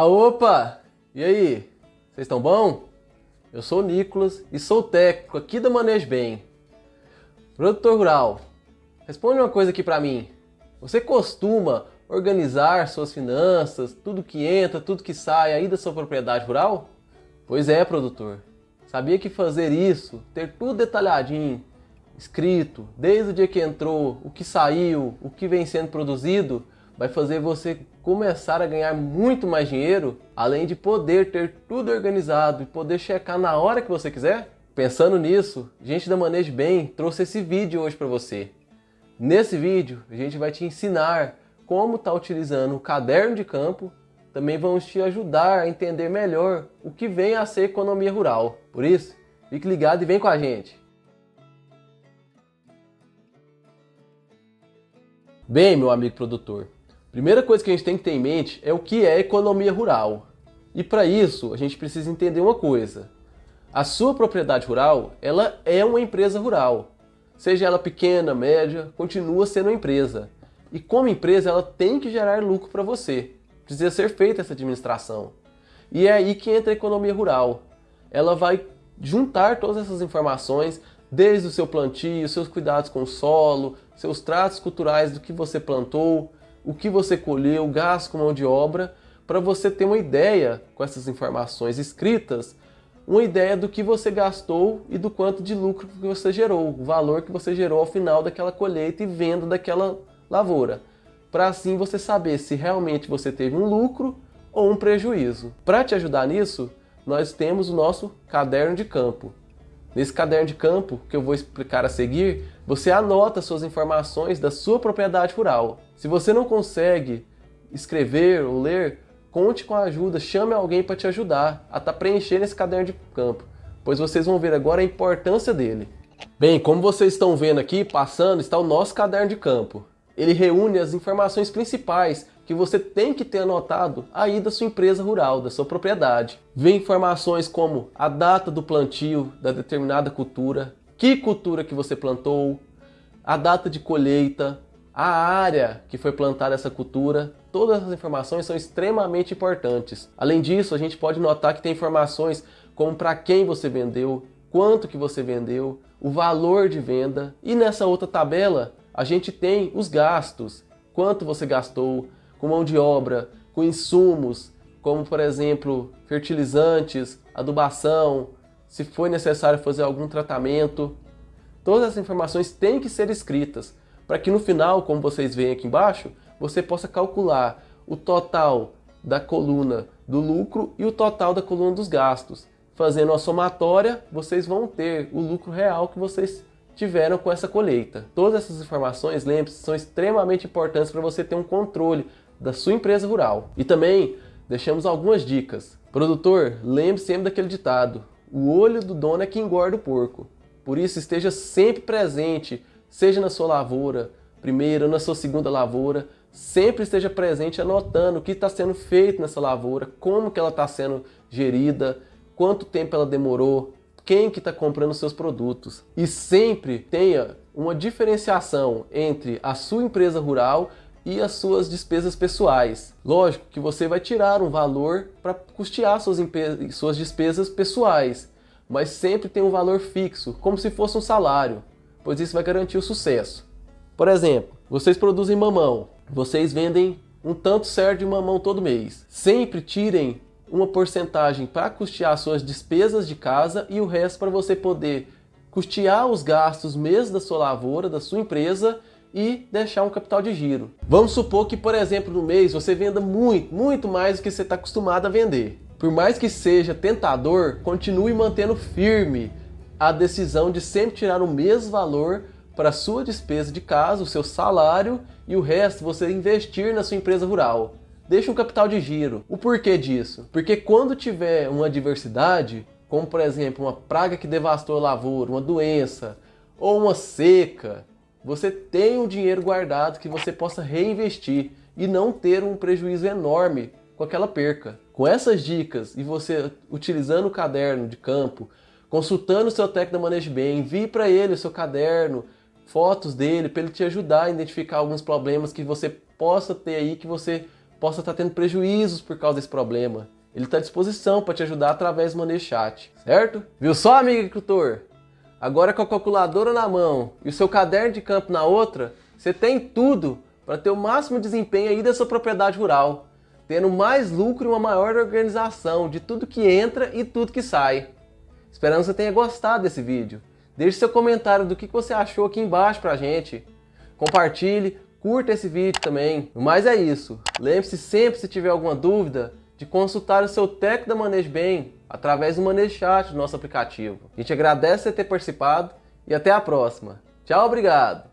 Ah, opa! E aí? Vocês estão bom? Eu sou o Nicolas e sou técnico aqui da Manejo Bem. Produtor rural, responde uma coisa aqui para mim. Você costuma organizar suas finanças, tudo que entra, tudo que sai aí da sua propriedade rural? Pois é, produtor. Sabia que fazer isso, ter tudo detalhadinho, escrito, desde o dia que entrou, o que saiu, o que vem sendo produzido, vai fazer você começar a ganhar muito mais dinheiro, além de poder ter tudo organizado e poder checar na hora que você quiser? Pensando nisso, gente da Manejo Bem trouxe esse vídeo hoje para você. Nesse vídeo, a gente vai te ensinar como estar tá utilizando o caderno de campo, também vamos te ajudar a entender melhor o que vem a ser economia rural. Por isso, fique ligado e vem com a gente! Bem, meu amigo produtor, Primeira coisa que a gente tem que ter em mente é o que é economia rural. E para isso, a gente precisa entender uma coisa. A sua propriedade rural, ela é uma empresa rural. Seja ela pequena, média, continua sendo uma empresa. E como empresa, ela tem que gerar lucro para você. Precisa ser feita essa administração. E é aí que entra a economia rural. Ela vai juntar todas essas informações, desde o seu plantio, seus cuidados com o solo, seus tratos culturais do que você plantou, o que você colheu, o gasto com mão de obra, para você ter uma ideia com essas informações escritas, uma ideia do que você gastou e do quanto de lucro que você gerou, o valor que você gerou ao final daquela colheita e venda daquela lavoura. Para assim você saber se realmente você teve um lucro ou um prejuízo. Para te ajudar nisso, nós temos o nosso caderno de campo. Nesse caderno de campo, que eu vou explicar a seguir, você anota suas informações da sua propriedade rural. Se você não consegue escrever ou ler, conte com a ajuda, chame alguém para te ajudar a estar tá preenchendo esse caderno de campo, pois vocês vão ver agora a importância dele. Bem, como vocês estão vendo aqui, passando, está o nosso caderno de campo. Ele reúne as informações principais que você tem que ter anotado aí da sua empresa rural, da sua propriedade. Vem informações como a data do plantio da determinada cultura, que cultura que você plantou, a data de colheita, a área que foi plantada essa cultura, todas as informações são extremamente importantes. Além disso, a gente pode notar que tem informações como para quem você vendeu, quanto que você vendeu, o valor de venda. E nessa outra tabela, a gente tem os gastos, quanto você gastou com mão de obra, com insumos, como por exemplo, fertilizantes, adubação, se foi necessário fazer algum tratamento. Todas as informações têm que ser escritas, para que no final, como vocês veem aqui embaixo, você possa calcular o total da coluna do lucro e o total da coluna dos gastos. Fazendo a somatória, vocês vão ter o lucro real que vocês tiveram com essa colheita. Todas essas informações, lembre-se, são extremamente importantes para você ter um controle da sua empresa rural. E também deixamos algumas dicas. Produtor, lembre sempre daquele ditado, o olho do dono é que engorda o porco. Por isso esteja sempre presente seja na sua lavoura, primeira ou na sua segunda lavoura, sempre esteja presente anotando o que está sendo feito nessa lavoura, como que ela está sendo gerida, quanto tempo ela demorou, quem que está comprando seus produtos. E sempre tenha uma diferenciação entre a sua empresa rural e as suas despesas pessoais. Lógico que você vai tirar um valor para custear suas, suas despesas pessoais, mas sempre tem um valor fixo, como se fosse um salário pois isso vai garantir o sucesso. Por exemplo, vocês produzem mamão, vocês vendem um tanto certo de mamão todo mês. Sempre tirem uma porcentagem para custear suas despesas de casa e o resto para você poder custear os gastos mesmo da sua lavoura, da sua empresa e deixar um capital de giro. Vamos supor que, por exemplo, no mês você venda muito, muito mais do que você está acostumado a vender. Por mais que seja tentador, continue mantendo firme a decisão de sempre tirar o mesmo valor para sua despesa de casa, o seu salário e o resto você investir na sua empresa rural. Deixe um capital de giro. O porquê disso? Porque quando tiver uma adversidade, como por exemplo uma praga que devastou a lavoura, uma doença ou uma seca, você tem um dinheiro guardado que você possa reinvestir e não ter um prejuízo enorme com aquela perca. Com essas dicas e você utilizando o caderno de campo, consultando o seu técnico da Manejo Bem, envie para ele o seu caderno, fotos dele, para ele te ajudar a identificar alguns problemas que você possa ter aí, que você possa estar tendo prejuízos por causa desse problema. Ele está à disposição para te ajudar através do Manejo Chat, certo? Viu só, amigo agricultor? Agora com a calculadora na mão e o seu caderno de campo na outra, você tem tudo para ter o máximo desempenho aí da sua propriedade rural, tendo mais lucro e uma maior organização de tudo que entra e tudo que sai. Esperando que você tenha gostado desse vídeo. Deixe seu comentário do que você achou aqui embaixo pra gente. Compartilhe, curta esse vídeo também. Mas é isso. Lembre-se sempre, se tiver alguma dúvida, de consultar o seu técnico da Manejo Bem através do Manejo Chat do nosso aplicativo. A gente agradece você ter participado e até a próxima. Tchau, obrigado!